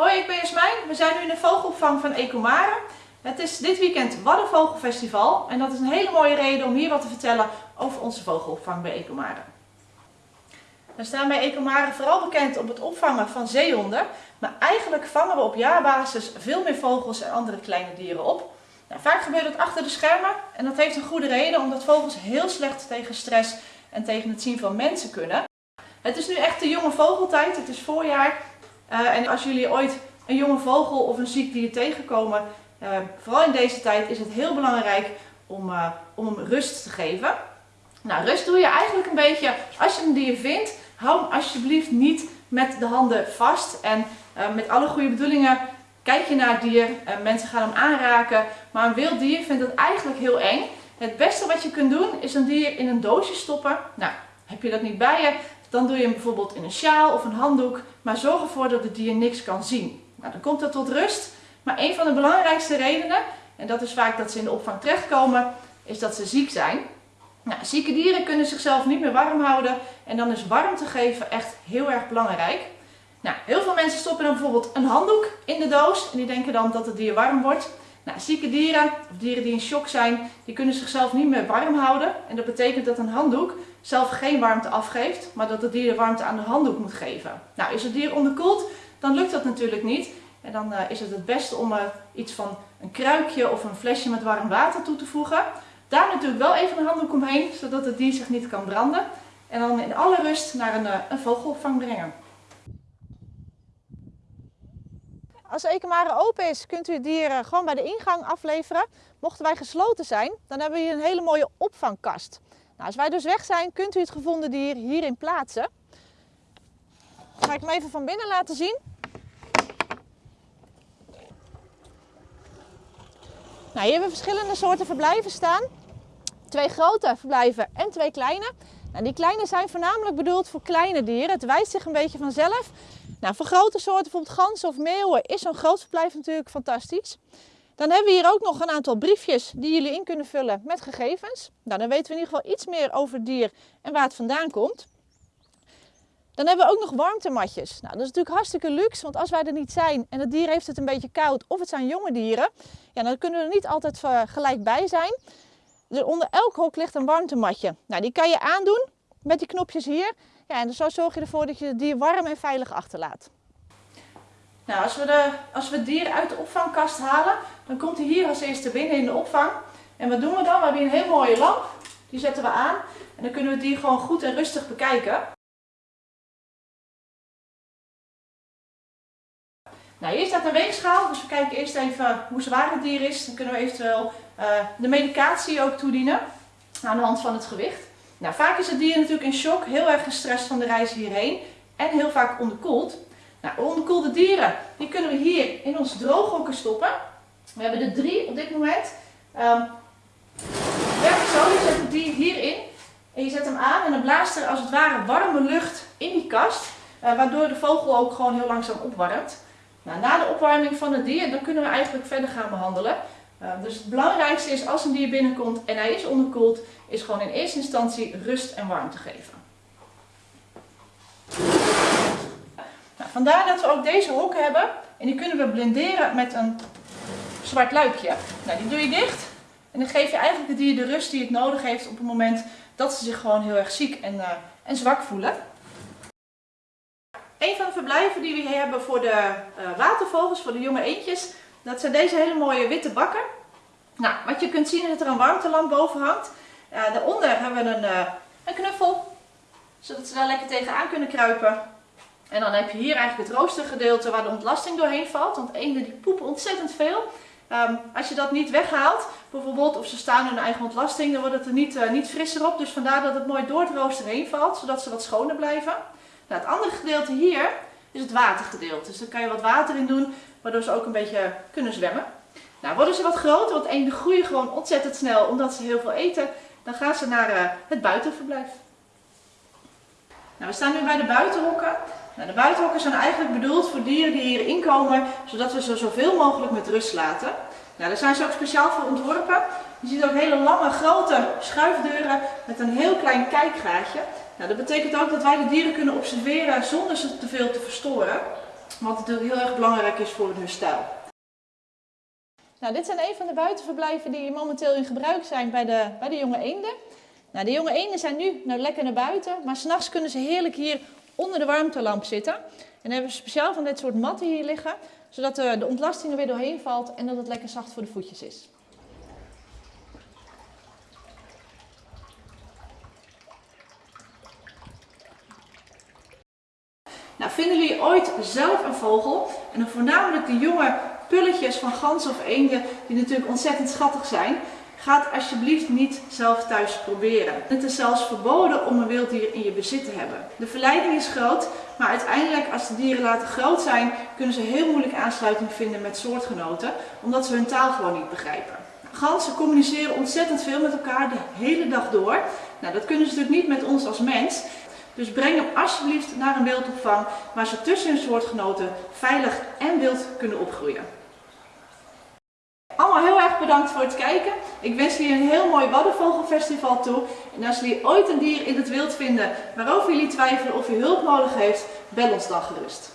Hoi, ik ben Jasmijn. We zijn nu in de vogelopvang van Ecomare. Het is dit weekend Waddenvogelfestival en dat is een hele mooie reden om hier wat te vertellen over onze vogelopvang bij Ecomare. We staan bij Ecomare vooral bekend op het opvangen van zeehonden, maar eigenlijk vangen we op jaarbasis veel meer vogels en andere kleine dieren op. Nou, vaak gebeurt het achter de schermen en dat heeft een goede reden omdat vogels heel slecht tegen stress en tegen het zien van mensen kunnen. Het is nu echt de jonge vogeltijd, het is voorjaar uh, en als jullie ooit een jonge vogel of een ziek dier tegenkomen, uh, vooral in deze tijd is het heel belangrijk om, uh, om hem rust te geven. Nou, rust doe je eigenlijk een beetje als je een dier vindt. Hou hem alsjeblieft niet met de handen vast en met alle goede bedoelingen kijk je naar het dier. mensen gaan hem aanraken, maar een wild dier vindt het eigenlijk heel eng. Het beste wat je kunt doen is een dier in een doosje stoppen. Nou, heb je dat niet bij je, dan doe je hem bijvoorbeeld in een sjaal of een handdoek, maar zorg ervoor dat het dier niks kan zien. Nou, dan komt dat tot rust. Maar een van de belangrijkste redenen, en dat is vaak dat ze in de opvang terechtkomen, is dat ze ziek zijn. Nou, zieke dieren kunnen zichzelf niet meer warm houden en dan is warmte geven echt heel erg belangrijk. Nou, heel veel mensen stoppen dan bijvoorbeeld een handdoek in de doos en die denken dan dat het dier warm wordt. Nou, zieke dieren, of dieren die in shock zijn, die kunnen zichzelf niet meer warm houden. En dat betekent dat een handdoek zelf geen warmte afgeeft, maar dat het dier de warmte aan de handdoek moet geven. Nou, is het dier onderkoeld, dan lukt dat natuurlijk niet. En dan uh, is het het beste om er iets van een kruikje of een flesje met warm water toe te voegen. Daar natuurlijk wel even een handdoek omheen, zodat het dier zich niet kan branden. En dan in alle rust naar een, uh, een vogelopvang brengen. Als ekenmare open is, kunt u het dier gewoon bij de ingang afleveren. Mochten wij gesloten zijn, dan hebben we hier een hele mooie opvangkast. Nou, als wij dus weg zijn, kunt u het gevonden dier hierin plaatsen. Ga ik hem even van binnen laten zien. Nou, hier hebben we verschillende soorten verblijven staan. Twee grote verblijven en twee kleine. Nou, die kleine zijn voornamelijk bedoeld voor kleine dieren. Het wijst zich een beetje vanzelf. Nou, voor grote soorten, bijvoorbeeld ganzen of meeuwen, is zo'n groot verblijf natuurlijk fantastisch. Dan hebben we hier ook nog een aantal briefjes die jullie in kunnen vullen met gegevens. Nou, dan weten we in ieder geval iets meer over het dier en waar het vandaan komt. Dan hebben we ook nog warmtematjes. Nou, dat is natuurlijk hartstikke luxe, want als wij er niet zijn en het dier heeft het een beetje koud of het zijn jonge dieren, ja, dan kunnen we er niet altijd gelijk bij zijn. Dus onder elk hok ligt een warmtematje. Nou, die kan je aandoen met die knopjes hier. Ja, en zo zorg je ervoor dat je het dier warm en veilig achterlaat. Nou, als we, de, als we het dier uit de opvangkast halen, dan komt hij hier als eerste binnen in de opvang. En wat doen we dan? We hebben hier een heel mooie lamp. Die zetten we aan. En dan kunnen we het dier gewoon goed en rustig bekijken. Nou, hier staat een weegschaal, dus we kijken eerst even hoe zwaar het dier is. Dan kunnen we eventueel uh, de medicatie ook toedienen aan de hand van het gewicht. Nou, vaak is het dier natuurlijk in shock, heel erg gestrest van de reis hierheen en heel vaak onderkoeld. Nou, onderkoelde dieren, die kunnen we hier in ons drooghokken stoppen. We hebben er drie op dit moment. Um, werkt zo, je zet het dier hierin en je zet hem aan en dan blaast er als het ware warme lucht in die kast. Uh, waardoor de vogel ook gewoon heel langzaam opwarmt. Nou, na de opwarming van het dier, dan kunnen we eigenlijk verder gaan behandelen. Uh, dus het belangrijkste is als een dier binnenkomt en hij is onderkoeld, is gewoon in eerste instantie rust en warmte geven. Nou, vandaar dat we ook deze hokken hebben en die kunnen we blinderen met een zwart luikje. Nou, die doe je dicht en dan geef je eigenlijk het dier de rust die het nodig heeft op het moment dat ze zich gewoon heel erg ziek en, uh, en zwak voelen. Een van de verblijven die we hier hebben voor de uh, watervogels, voor de jonge eendjes, dat zijn deze hele mooie witte bakken. Nou, wat je kunt zien is dat er een warmtelamp boven hangt. Daaronder hebben we een, uh, een knuffel, zodat ze daar lekker tegenaan kunnen kruipen. En dan heb je hier eigenlijk het roostergedeelte waar de ontlasting doorheen valt, want eenden die poepen ontzettend veel. Um, als je dat niet weghaalt, bijvoorbeeld, of ze staan in hun eigen ontlasting, dan wordt het er niet, uh, niet frisser op. Dus vandaar dat het mooi door het rooster heen valt, zodat ze wat schoner blijven. Nou, het andere gedeelte hier is het watergedeelte. Dus daar kan je wat water in doen, waardoor ze ook een beetje kunnen zwemmen. Nou, worden ze wat groter, want eenden groeien gewoon ontzettend snel omdat ze heel veel eten, dan gaan ze naar uh, het buitenverblijf. Nou, we staan nu bij de buitenhokken. Nou, de buitenhokken zijn eigenlijk bedoeld voor dieren die hier inkomen, zodat we ze zoveel mogelijk met rust laten. Nou, daar zijn ze ook speciaal voor ontworpen. Je ziet ook hele lange, grote schuifdeuren met een heel klein kijkgaatje. Nou, dat betekent ook dat wij de dieren kunnen observeren zonder ze te veel te verstoren. Wat natuurlijk heel erg belangrijk is voor hun herstel. Nou, dit zijn een van de buitenverblijven die momenteel in gebruik zijn bij de, bij de jonge eenden. Nou, de jonge eenden zijn nu nou, lekker naar buiten, maar s'nachts kunnen ze heerlijk hier onder de warmtelamp zitten. En dan hebben we speciaal van dit soort matten hier liggen, zodat de, de ontlasting er weer doorheen valt en dat het lekker zacht voor de voetjes is. Nou, vinden jullie ooit zelf een vogel? En dan voornamelijk de jonge pulletjes van ganzen of eenden, die natuurlijk ontzettend schattig zijn. Ga het alsjeblieft niet zelf thuis proberen. Het is zelfs verboden om een wild dier in je bezit te hebben. De verleiding is groot, maar uiteindelijk als de dieren later groot zijn, kunnen ze heel moeilijk aansluiting vinden met soortgenoten, omdat ze hun taal gewoon niet begrijpen. Ganzen communiceren ontzettend veel met elkaar de hele dag door. Nou, dat kunnen ze natuurlijk niet met ons als mens. Dus breng hem alsjeblieft naar een wildopvang waar ze tussen hun soortgenoten veilig en wild kunnen opgroeien. Allemaal heel erg bedankt voor het kijken. Ik wens jullie een heel mooi Waddenvogelfestival toe. En als jullie ooit een dier in het wild vinden waarover jullie twijfelen of u hulp nodig heeft, bel ons dan gerust.